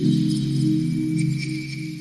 うん。